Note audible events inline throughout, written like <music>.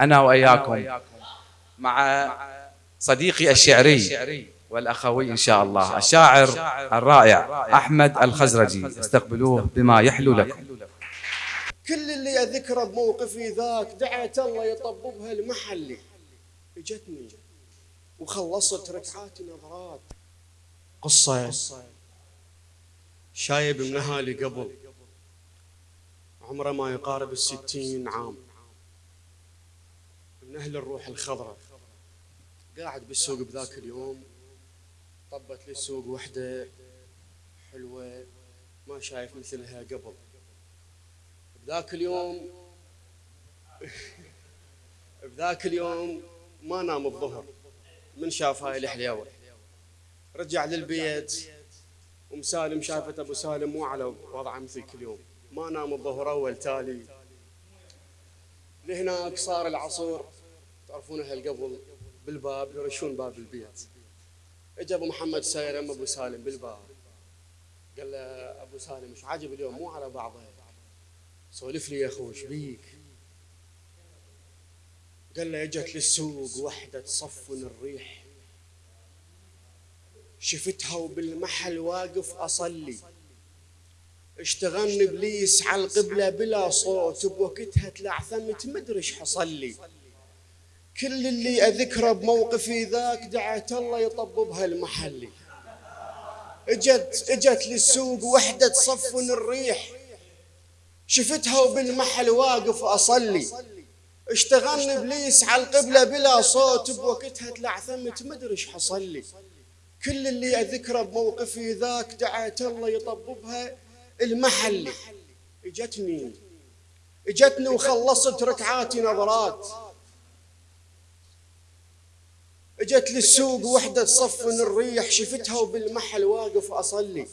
أنا وإياكم مع صديقي الشعري والأخوي إن شاء الله الشاعر الرائع أحمد الخزرجي. استقبلوه بما يحلو لكم. كل اللي أذكره بموقفي ذاك دعيت الله يطببها المحلي إجتني وخلصت ركعات نظرات. قصة شايب من أهالي قبل عمره ما يقارب الستين عام. أهل الروح الخضراء. قاعد بالسوق بذاك اليوم طبت لي السوق وحدة حلوة ما شايف مثلها قبل. بذاك اليوم <laughs> بذاك اليوم ما نام الظهر من شاف هاي الحليوة رجع للبيت أم سالم شافت أبو سالم مو على وضعه مثل كل يوم ما نام الظهر أول تالي. لهناك صار العصر. تعرفون أهل قبل بالباب يرشون باب البيت. اجى ابو محمد ساير أم أبو سالم بالباب. قال له أبو سالم إيش عاجب اليوم؟ مو على بعضه. سولف لي يا اخو إيش بيك؟ قال له إجت للسوق وحدة تصفن الريح. شفتها وبالمحل واقف أصلي. اشتغلني ابليس على القبلة بلا صوت بوقتها تلعثمت مدري إيش حصل لي. كل اللي أذكره بموقفي ذاك دعت الله يطببها المحلي اجت إجت للسوق وحدة تصفن الريح. شفتها وبالمحل واقف أصلي. اشتغلني إبليس على القبلة بلا صوت بوقتها تلعثمت مدري إيش حصل لي. كل اللي أذكره بموقفي ذاك دعت الله يطببها المحلي إجتني. إجتني وخلصت ركعاتي نظرات. اجت للسوق وحدة تصفن الريح شفتها وبالمحل واقف أصلي.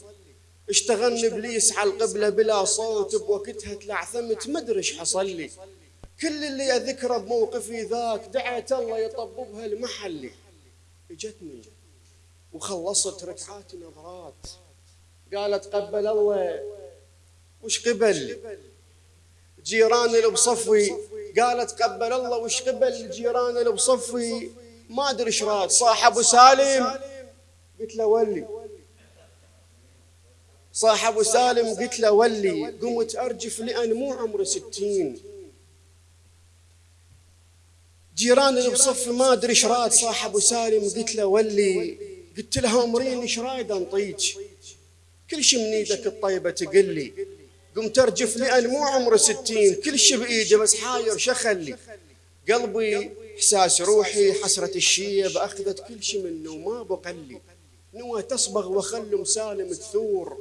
اشتغلني ابليس على القبلة بلا صوت بوقتها تلعثمت مدري إيش حصل لي. كل اللي أذكره بموقفي ذاك دعت الله يطببها المحلي اجتني وخلصت ركعات نظرات. قالت قبل الله وش قبل؟ جيران اللي بصفي. قالت قبل الله وش قبل جيران اللي بصفي؟ ما أدري إيش راد صاح أبو سالم. قلت له ولي. صاح أبو سالم قلت له ولي قمت أرجف لأن مو عمري ستين. جيران اللي بصف ما أدري إيش راد صاح أبو سالم قلت له ولي. قلت لها أمرين إيش رايد انطيك كل شيء من إيدك الطيبة تقل لي. قمت أرجف لأن مو عمري ستين. كل شيء بإيدي بس حاير شخلي. قلبي إحساس روحي حسرة الشيب أخذت كل شيء منه وما بقى لي نوى تصبغ وخل مسالم تثور.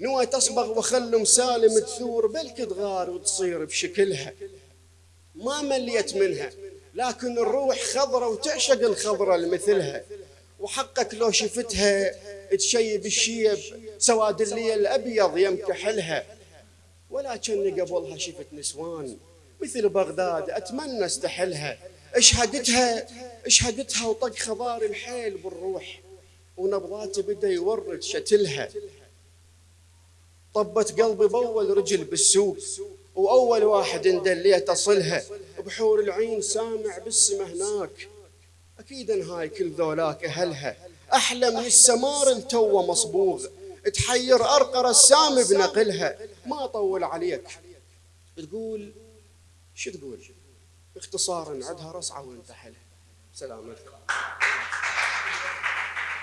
نوى تصبغ وخل مسالم تثور بلك تغار وتصير بشكلها. ما مليت منها لكن الروح خضرة وتعشق الخضرة المثلها وحقك لو شفتها تشيب الشيب سواد الليل أبيض يمكحلها ولكني قبلها شفت نسوان. مثل بغداد أتمنى أستحلها. اشهدتها اشهدتها وطق خضار الحيل بالروح. ونبضاتي بدا يورد شتلها. طبت قلبي بأول رجل بالسوق. وأول واحد اندليت أصلها بحور العين سامع بالسما هناك. أكيد هاي كل ذولاك أهلها. أحلى من السمار التو مصبوغ. تحير أرقى رسام بنقلها. ما طول عليك. تقول شو تقول؟ باختصارا عدها رصعة وانتحلها. سلامتكم